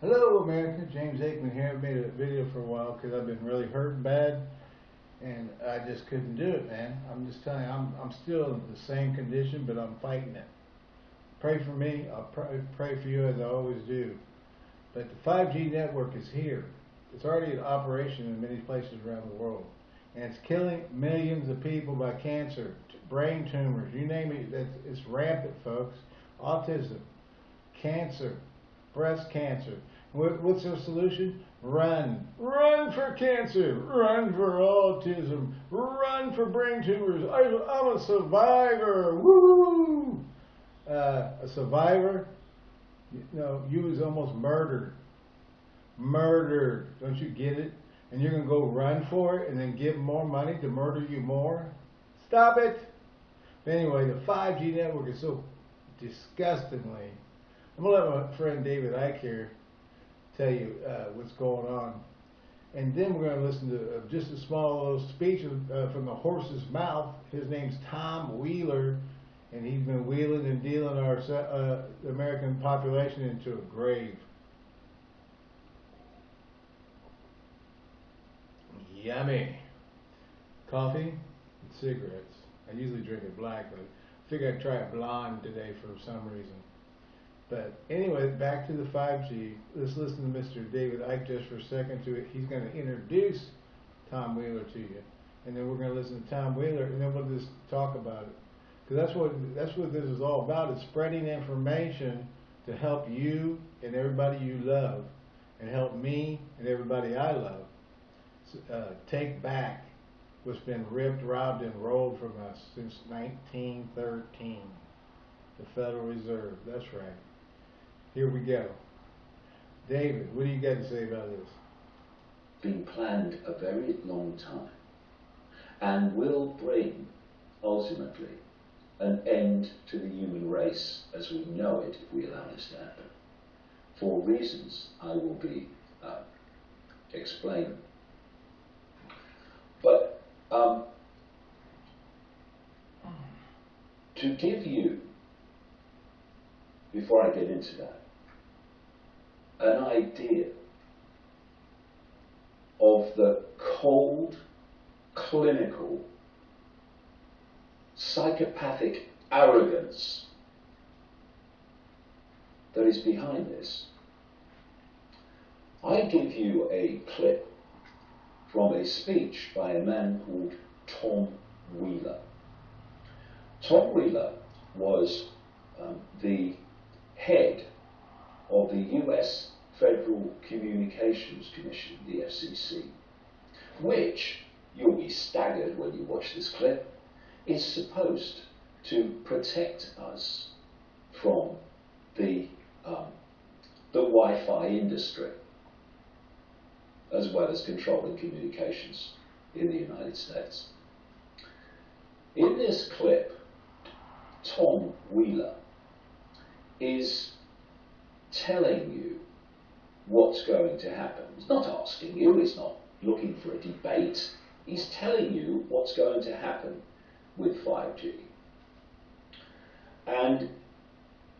Hello, America. James Aikman here. I've made a video for a while because I've been really hurt bad, and I just couldn't do it, man. I'm just telling you, I'm I'm still in the same condition, but I'm fighting it. Pray for me. I'll pray, pray for you as I always do. But the 5G network is here. It's already in operation in many places around the world, and it's killing millions of people by cancer, brain tumors, you name it. It's, it's rampant, folks. Autism, cancer, breast cancer. What, what's the solution? Run. Run for cancer. Run for autism. Run for brain tumors. I, am a survivor. Woo! Uh, a survivor? You know, you was almost murdered. Murdered. Don't you get it? And you're going to go run for it and then give more money to murder you more? Stop it. Anyway, the 5G network is so disgustingly. I'm going to let my friend David Icke here tell you uh, what's going on. And then we're going to listen to uh, just a small little speech uh, from the horse's mouth. His name's Tom Wheeler, and he's been wheeling and dealing our uh, American population into a grave. Yummy. Coffee and cigarettes. I usually drink it black, but I figured I'd try a blonde today for some reason. But anyway, back to the 5G. Let's listen to Mr. David Icke just for a second. To it. He's going to introduce Tom Wheeler to you, and then we're going to listen to Tom Wheeler, and then we'll just talk about it. Because that's what that's what this is all about. It's spreading information to help you and everybody you love, and help me and everybody I love uh, take back what's been ripped, robbed, and rolled from us since 1913. The Federal Reserve. That's right. Here we go. David, what do you got to say about this? Been planned a very long time and will bring, ultimately, an end to the human race as we know it if we allow this to happen. For reasons I will be uh, explaining. But um, to give you, before I get into that, an idea of the cold, clinical, psychopathic arrogance that is behind this. I give you a clip from a speech by a man called Tom Wheeler. Tom Wheeler was um, the head of the US Federal Communications Commission, the FCC, which, you'll be staggered when you watch this clip, is supposed to protect us from the, um, the Wi-Fi industry, as well as controlling communications in the United States. In this clip, Tom Wheeler is telling you what's going to happen. He's not asking you, he's not looking for a debate, he's telling you what's going to happen with 5G. And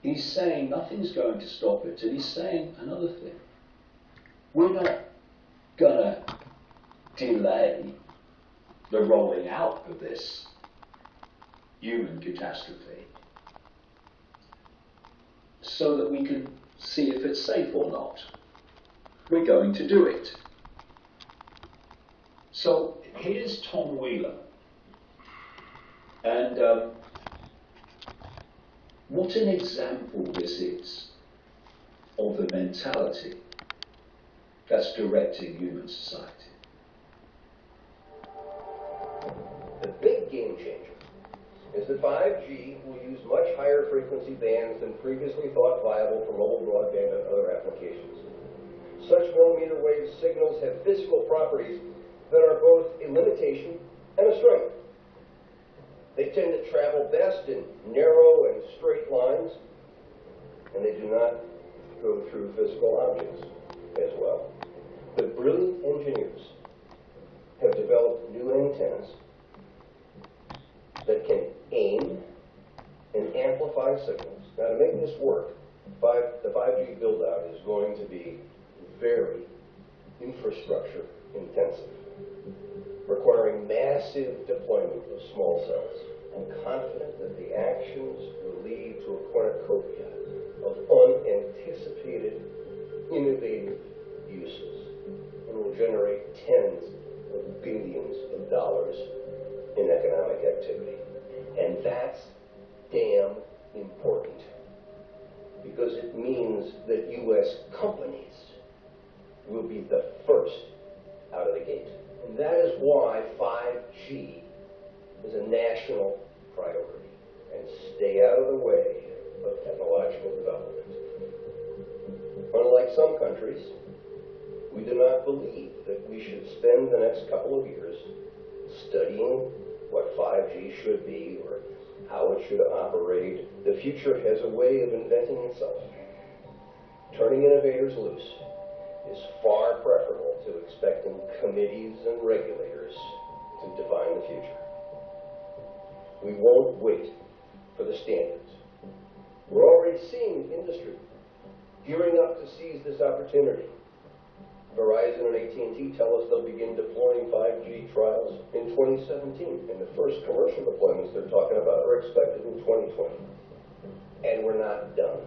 he's saying nothing's going to stop it, and he's saying another thing. We're not going to delay the rolling out of this human catastrophe so that we can see if it's safe or not. We're going to do it. So here's Tom Wheeler. And um, what an example this is of the mentality that's directing human society. The big game changer is that 5G will use much higher frequency bands than previously thought viable for mobile broadband and other applications. Such millimeter wave signals have physical properties that are both a limitation and a strength. They tend to travel best in narrow and straight lines, and they do not go through physical objects as well. The brilliant engineers have developed new antennas that can aim and amplify signals. Now to make this work, five, the 5G build-out is going to be very infrastructure intensive, requiring massive deployment of small cells. I'm confident that the actions will lead to a cornucopia of unanticipated, innovative uses and will generate tens of billions of dollars in economic activity. And that's damn important because it means that U.S. companies will be the first out of the gate. And that is why 5G is a national priority and stay out of the way of technological development. Unlike some countries, we do not believe that we should spend the next couple of years studying what 5G should be or how it should operate. The future has a way of inventing itself. Turning innovators loose is far preferable to expecting committees and regulators to define the future. We won't wait for the standards. We're already seeing industry gearing up to seize this opportunity. Verizon and AT&T tell us they'll begin deploying 5G trials in 2017, and the first commercial deployments they're talking about are expected in 2020. And we're not done.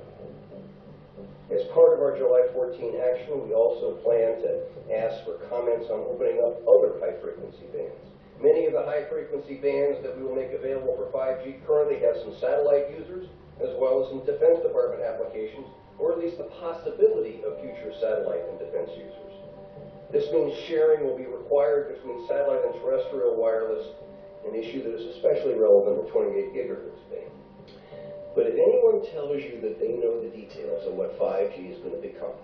As part of our July 14 action, we also plan to ask for comments on opening up other high-frequency bands. Many of the high-frequency bands that we will make available for 5G currently have some satellite users, as well as some Defense Department applications, or at least the possibility of future satellite and defense users. This means sharing will be required between satellite and terrestrial wireless, an issue that is especially relevant in 28 gigahertz band. But if anyone tells you that they know the details of what 5G is going to become,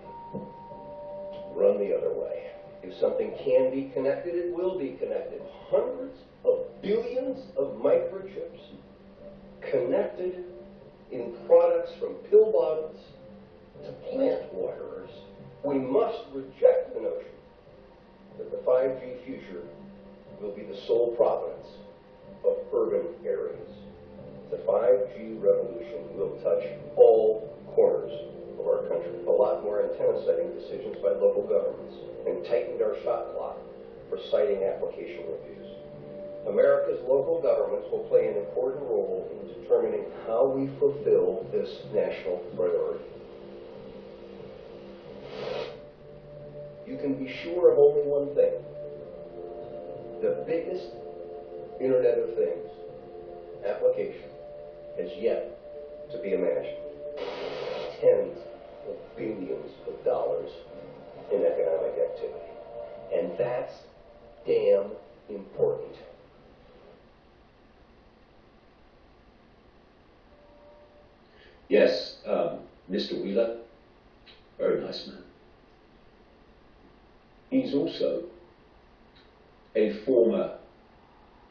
run the other way. If something can be connected, it will be connected. Hundreds of billions of microchips connected in products from pill bottles to plant waterers. We must reject the notion that the 5G future will be the sole providence of urban areas. The 5G revolution will touch all corners of our country. A lot more antenna setting decisions by local governments and tightened our shot clock for siting application reviews. America's local governments will play an important role in determining how we fulfill this national priority. Can be sure of only one thing. The biggest Internet of Things application has yet to be imagined. Tens of billions of dollars in economic activity. And that's damn important. Yes, um, Mr. Wheeler, very nice man. He's also a former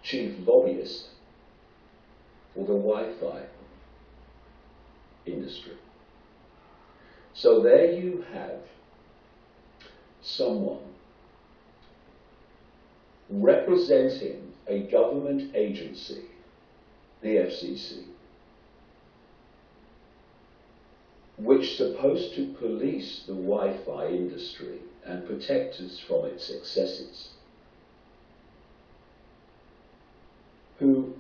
chief lobbyist for the Wi-Fi industry. So there you have someone representing a government agency, the FCC, which is supposed to police the Wi-Fi industry and protect us from its excesses, who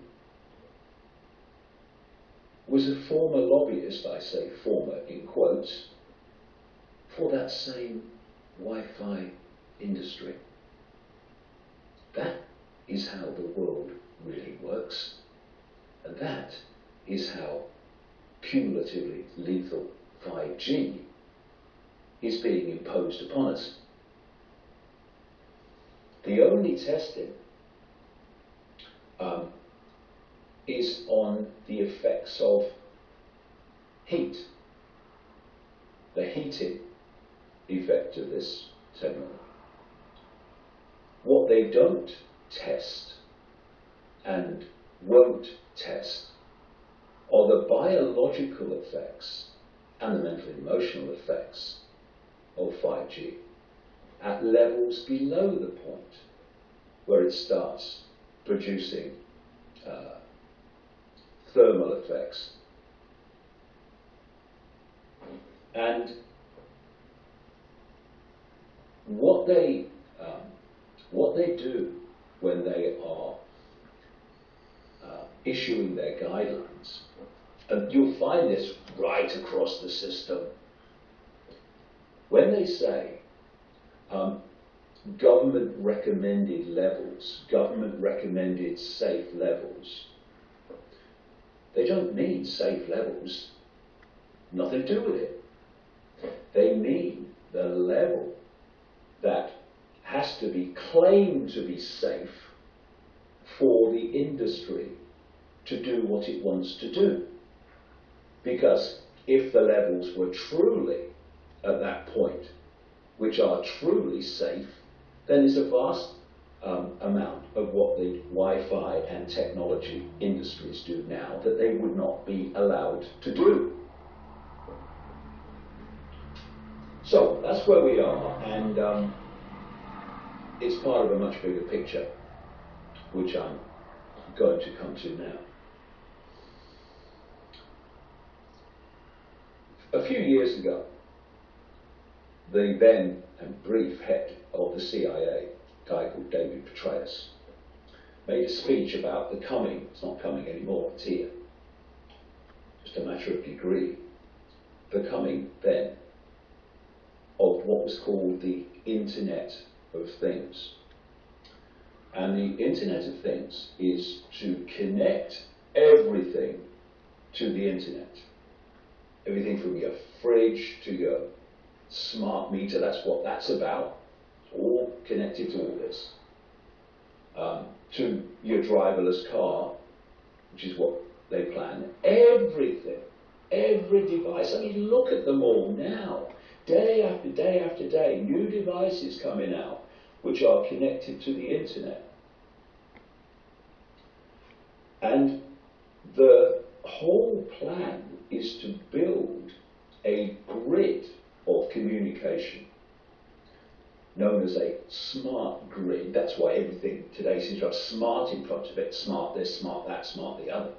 was a former lobbyist, I say former in quotes, for that same Wi-Fi industry. That is how the world really works. And that is how cumulatively lethal 5G is being imposed upon us. The only testing um, is on the effects of heat, the heating effect of this technology. What they don't test and won't test are the biological effects and the mental emotional effects of 5G at levels below the point where it starts producing uh, thermal effects. And what they um, what they do when they are uh, issuing their guidelines, and you'll find this right across the system. When they say um, government recommended levels, government recommended safe levels, they don't mean safe levels. Nothing to do with it. They mean the level that has to be claimed to be safe for the industry to do what it wants to do. Because if the levels were truly at that point, which are truly safe, then there's a vast um, amount of what the Wi-Fi and technology industries do now that they would not be allowed to do. So that's where we are, and um, it's part of a much bigger picture, which I'm going to come to now. A few years ago, the then and brief head of the CIA, a guy called David Petraeus, made a speech about the coming, it's not coming anymore, it's here. Just a matter of degree. The coming then of what was called the Internet of Things. And the Internet of Things is to connect everything to the Internet. Everything from your fridge to your smart meter, that's what that's about. It's all connected to all this. Um, to your driverless car, which is what they plan. Everything, every device. I mean, look at them all now. Day after day after day, new devices coming out which are connected to the internet. And the whole plan is to build a grid communication known as a smart grid. That's why everything today seems to have smart in front of it smart this, smart that, smart the other.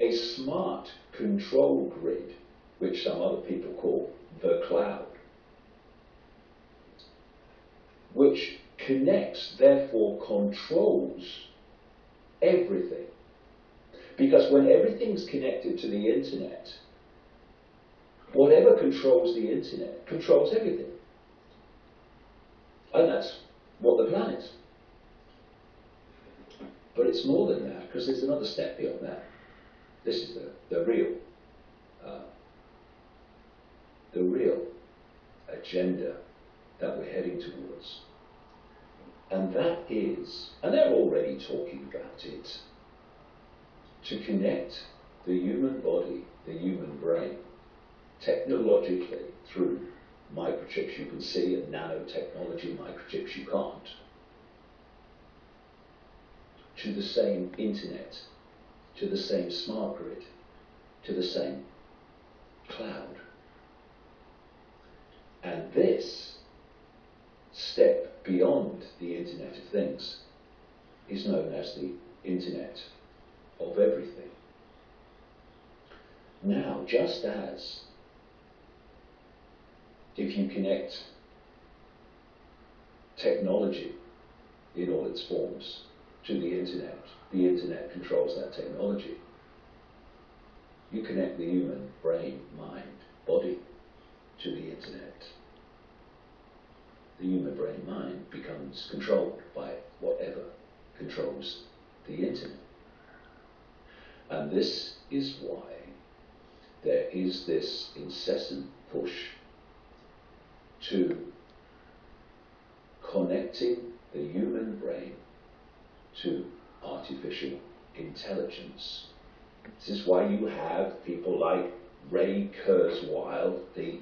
A smart control grid which some other people call the cloud, which connects, therefore controls everything. Because when everything's connected to the internet, whatever controls the internet controls everything. And that's what the plan is. But it's more than that, because there's another step beyond that. This is the, the real uh, the real agenda that we're heading towards. And that is, and they're already talking about it, to connect the human body, the human brain, technologically through microchips you can see and nanotechnology microchips you can't, to the same internet, to the same smart grid, to the same cloud. And this step beyond the Internet of Things is known as the Internet of Everything. Now, just as if you connect technology in all its forms to the internet, the internet controls that technology. You connect the human brain, mind, body to the internet. The human brain mind becomes controlled by whatever controls the internet. And this is why there is this incessant push to connecting the human brain to artificial intelligence. This is why you have people like Ray Kurzweil, the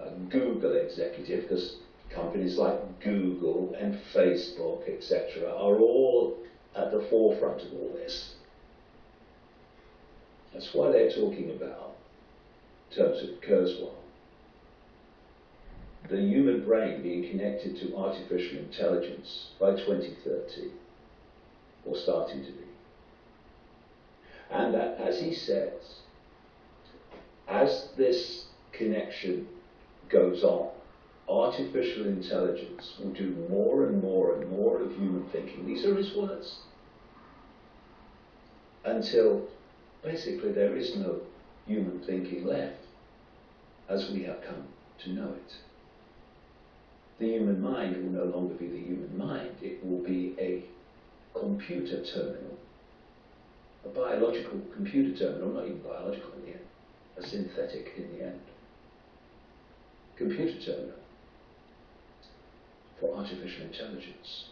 uh, Google executive, because companies like Google and Facebook, etc., are all at the forefront of all this. That's why they're talking about, in terms of Kurzweil, the human brain being connected to artificial intelligence by 2030, or starting to be. And that, as he says, as this connection goes on, artificial intelligence will do more and more and more of human thinking. These are his words. Until basically there is no human thinking left as we have come to know it. The human mind will no longer be the human mind, it will be a computer terminal, a biological computer terminal, not even biological in the end, a synthetic in the end. Computer terminal for artificial intelligence.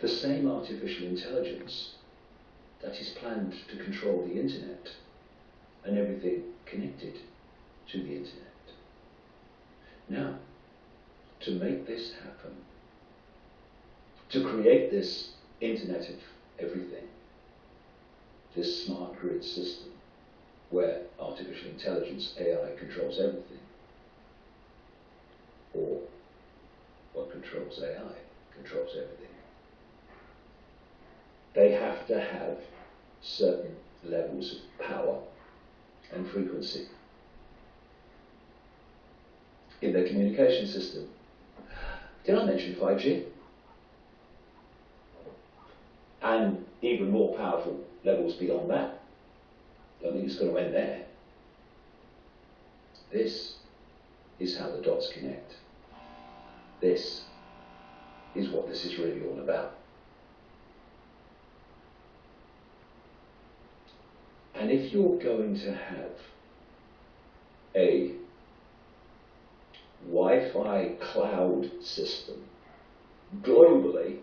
The same artificial intelligence that is planned to control the internet and everything connected to the internet. Now, to make this happen, to create this internet of everything, this smart grid system where artificial intelligence, AI, controls everything, or what controls AI controls everything. They have to have certain levels of power and frequency in their communication system. Did I mention 5G? And even more powerful levels beyond that. I don't think it's going to end there. This is how the dots connect. This is what this is really all about. And if you're going to have a Wi-Fi cloud system globally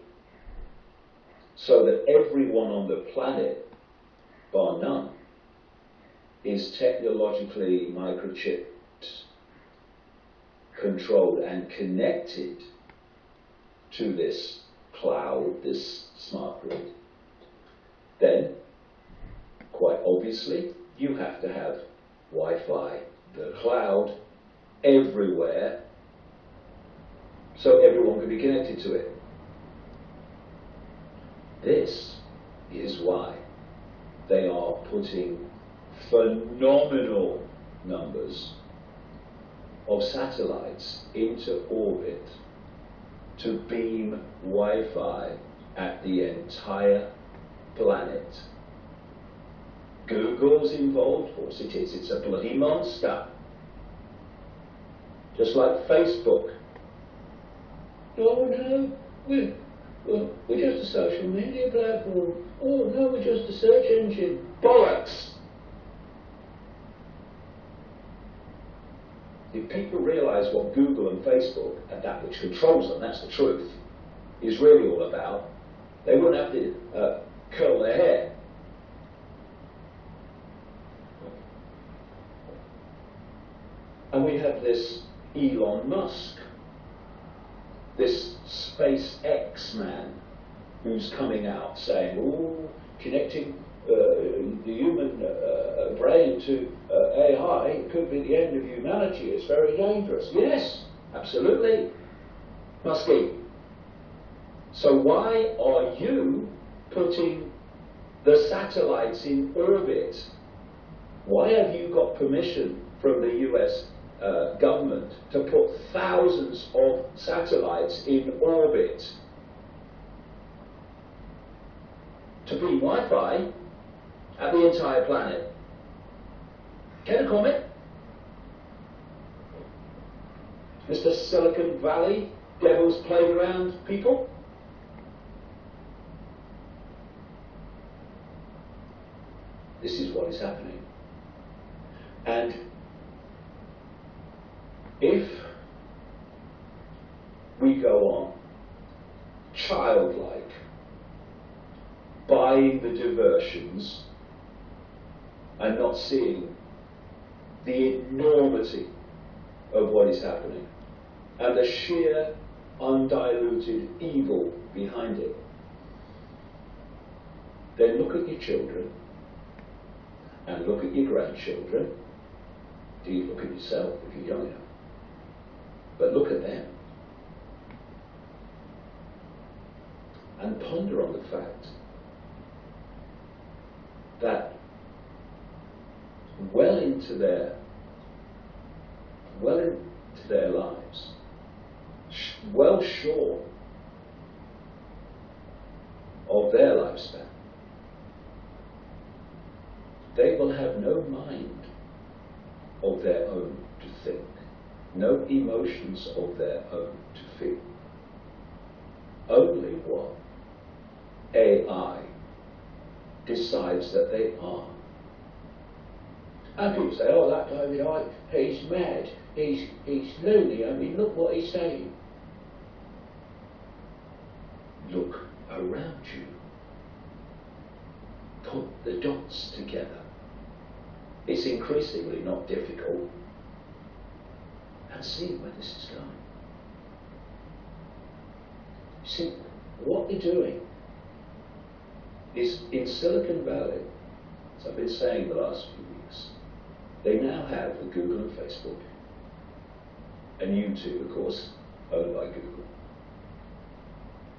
so that everyone on the planet, bar none, is technologically microchipped, controlled and connected to this cloud, this smart grid, then quite obviously you have to have Wi-Fi, the cloud, everywhere so everyone can be connected to it. This is why they are putting phenomenal numbers of satellites into orbit to beam Wi-Fi at the entire planet. Google's involved, of course it is, it's a bloody monster just like Facebook. Oh no, we're, we're, we're just a social media platform. Oh no, we're just a search engine. Bollocks! If people realise what Google and Facebook and that which controls them, that's the truth, is really all about, they wouldn't have to uh, curl their hair. And we have this Elon Musk, this SpaceX man who's coming out saying, oh, connecting uh, the human uh, brain to uh, AI could be the end of humanity. It's very dangerous. Yes, absolutely. Musky. So why are you putting the satellites in orbit? Why have you got permission from the US uh, government to put thousands of satellites in orbit to bring Wi-Fi at the entire planet. Get a comment? Mr. Silicon Valley, Devil's Playground people? This is what is happening. And if we go on childlike, buying the diversions and not seeing the enormity of what is happening and the sheer undiluted evil behind it, then look at your children and look at your grandchildren. Do you look at yourself if you're young enough? But look at them. And ponder on the fact that well into their well into their lives, well short of their lifespan, they will have no mind of their own to think, no emotions of their own to feel. Only what AI decides that they are. And people say, oh, that David Icke, he's mad, he's, he's loony, I mean, look what he's saying. Look around you. Put the dots together. It's increasingly not difficult. And see where this is going. See, what they're doing is in Silicon Valley, as I've been saying the last few weeks, they now have the Google and Facebook, and YouTube, of course, owned by Google,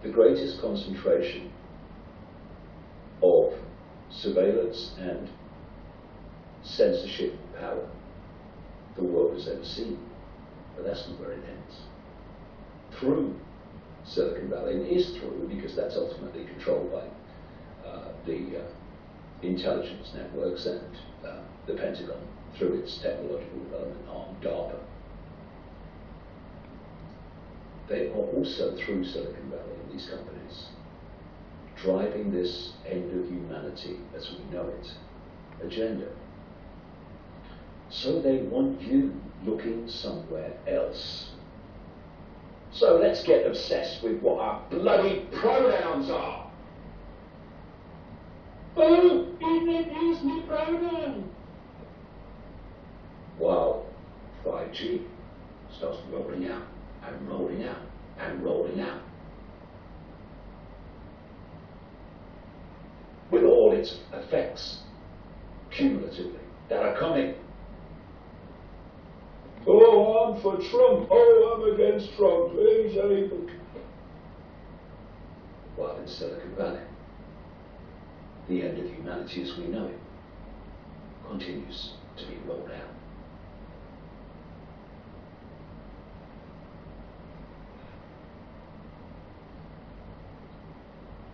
the greatest concentration of surveillance and censorship power the world has ever seen. But that's not where it ends. Through Silicon Valley, and is through because that's ultimately controlled by the uh, intelligence networks and uh, the Pentagon through its technological development arm, DARPA. They are also through Silicon Valley and these companies driving this end of humanity as we know it agenda. So they want you looking somewhere else. So let's get obsessed with what our bloody pronouns are. Oh, he didn't use my pronoun. While 5G starts rolling out and rolling out and rolling out. With all its effects cumulatively that are coming. Oh, I'm for Trump. Oh, I'm against Trump. He's evil. While in Silicon Valley, the end of humanity as we know it continues to be rolled out.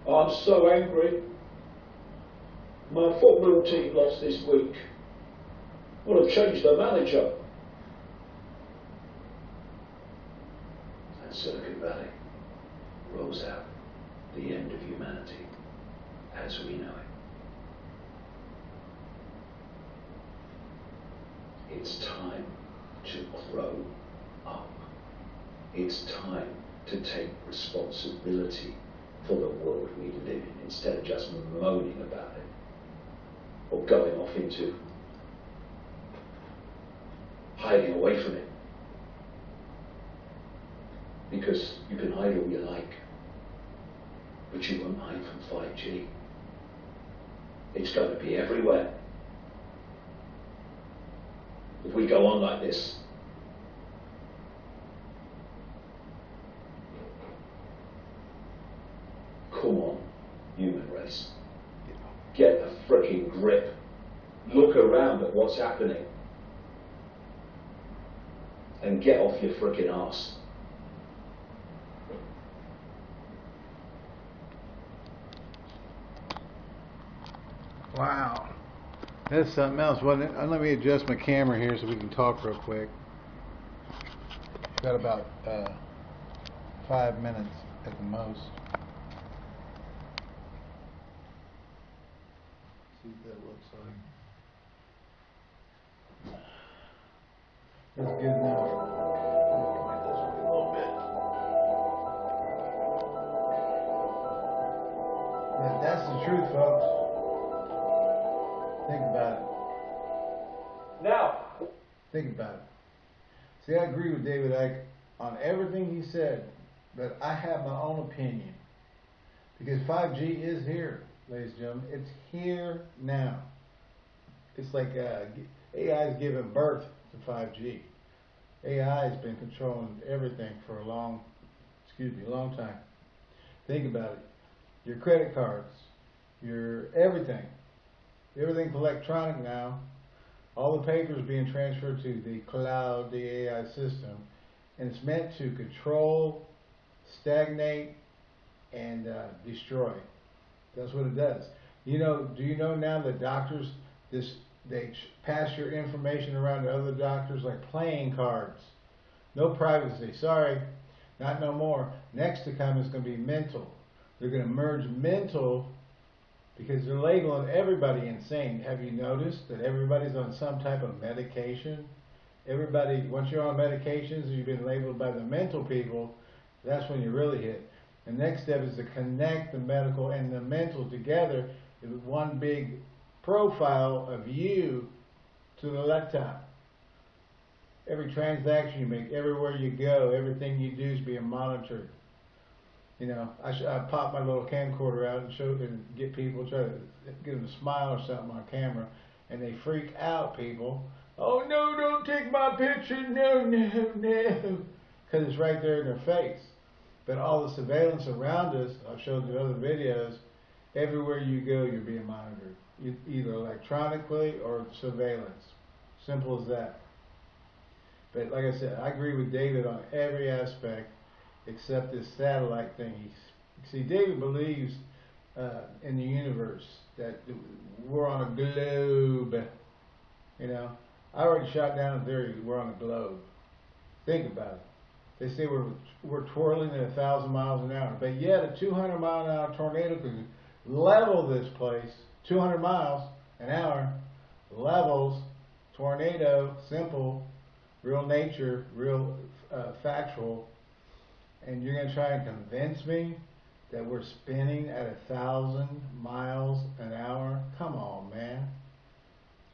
I'm so angry. My football team lost this week. Well, I've changed the manager. And Silicon Valley rolls out the end of humanity as we know it. It's time to grow up. It's time to take responsibility for the world we live in instead of just moaning about it or going off into hiding away from it. Because you can hide all you like, but you won't hide from 5G. It's going to be everywhere. If we go on like this, come on, human race. Freaking grip. Look around at what's happening. And get off your freaking ass. Wow. That's something else, wasn't it? Uh, let me adjust my camera here so we can talk real quick. Got about uh, five minutes at the most. See what that looks like. That's good enough. Point this way a little bit. Yeah, that's the truth, folks. Think about it. Now, Think about it. See, I agree with David Icke on everything he said, but I have my own opinion. Because 5G is here, ladies and gentlemen. It's here now. It's like uh, AI is giving birth 5G. AI has been controlling everything for a long, excuse me, long time. Think about it. Your credit cards, your everything. Everything's electronic now. All the papers being transferred to the cloud, the AI system, and it's meant to control, stagnate, and uh, destroy. That's what it does. You know, do you know now that doctors this they pass your information around to other doctors like playing cards. No privacy. Sorry, not no more. Next to come is going to be mental. They're going to merge mental because they're labeling everybody insane. Have you noticed that everybody's on some type of medication? Everybody, once you're on medications you've been labeled by the mental people, that's when you really hit. The next step is to connect the medical and the mental together in one big profile of you to the laptop. Every transaction you make, everywhere you go, everything you do is being monitored. You know, I, I pop my little camcorder out and show and get people try to get them to smile or something on camera, and they freak out. People, oh no, don't take my picture, no, no, no, because it's right there in their face. But all the surveillance around us, I've showed you other videos. Everywhere you go, you're being monitored, either electronically or surveillance. Simple as that. But like I said, I agree with David on every aspect except this satellite thing. See, David believes uh, in the universe that we're on a globe. You know, I already shot down a theory we're on a globe. Think about it. They say we're we're twirling at a thousand miles an hour, but yet a 200 mile an hour tornado could level this place. 200 miles an hour levels tornado, simple, real nature, real uh, factual and you're going to try and convince me that we're spinning at a thousand miles an hour? Come on, man.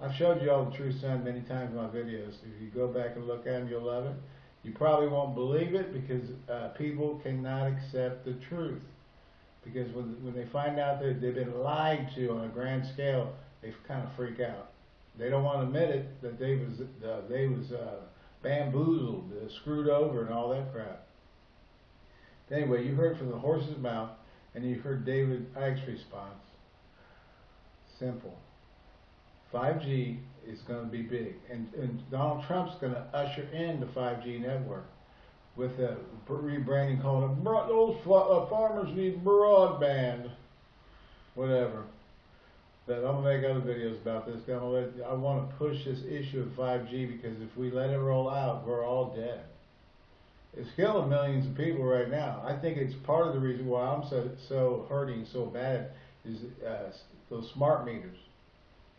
I've showed you all the true sun many times in my videos. If you go back and look at them, you'll love it. You probably won't believe it because uh, people cannot accept the truth. Because when when they find out that they've been lied to on a grand scale, they kind of freak out. They don't want to admit it that they was uh, they was uh, bamboozled, uh, screwed over, and all that crap. Anyway, you heard from the horse's mouth, and you heard David Icke's response. Simple. 5G is going to be big, and, and Donald Trump's going to usher in the 5G network with a rebranding called it, "Bro- those uh, farmers need broadband, whatever. But I'm gonna make other videos about this. Gonna let, I want to push this issue of 5G because if we let it roll out, we're all dead. It's killing millions of people right now. I think it's part of the reason why I'm so so hurting so bad is uh, those smart meters.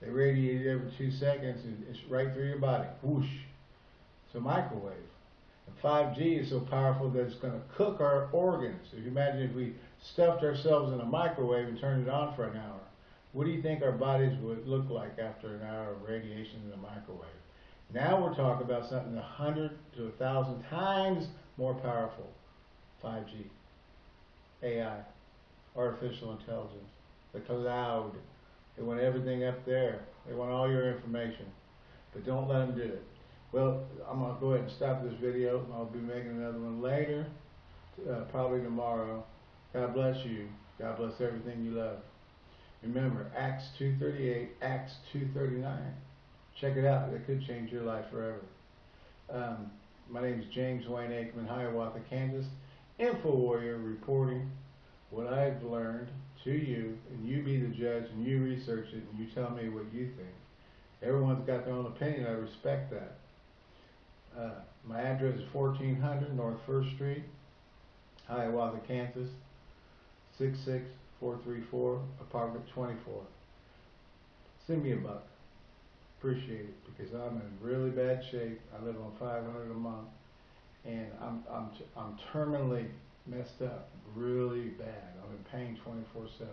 They radiate every two seconds and it's right through your body. Whoosh. It's a microwave. And 5G is so powerful that it's going to cook our organs. If you imagine if we stuffed ourselves in a microwave and turned it on for an hour, what do you think our bodies would look like after an hour of radiation in the microwave? Now we're talking about something a hundred to a thousand times more powerful. 5G, AI, artificial intelligence, the cloud. They want everything up there. They want all your information. But don't let them do it. Well, I'm going to go ahead and stop this video. I'll be making another one later, uh, probably tomorrow. God bless you. God bless everything you love. Remember, Acts 2.38, Acts 2.39. Check it out. It could change your life forever. Um, my name is James Wayne Aikman, Hiawatha, Kansas. Info Warrior reporting what I've learned to you, and you be the judge, and you research it, and you tell me what you think. Everyone's got their own opinion. I respect that. Uh, my address is 1400 North First Street, Hiawatha, Kansas, 66434, apartment 24. Send me a buck. Appreciate it because I'm in really bad shape. I live on 500 a month, and I'm I'm I'm terminally messed up, really bad. I'm in pain 24/7.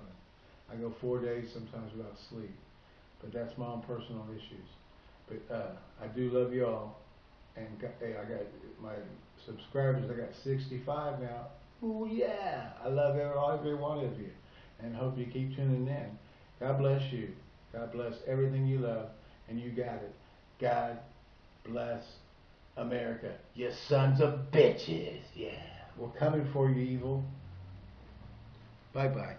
I go four days sometimes without sleep, but that's my own personal issues. But uh, I do love you all, and hey, I got my subscribers. I got 65 now. Oh yeah! I love every, every one of you, and hope you keep tuning in. God bless you. God bless everything you love, and you got it. God bless America. You sons of bitches. Yeah. We're coming for you, evil. Bye bye.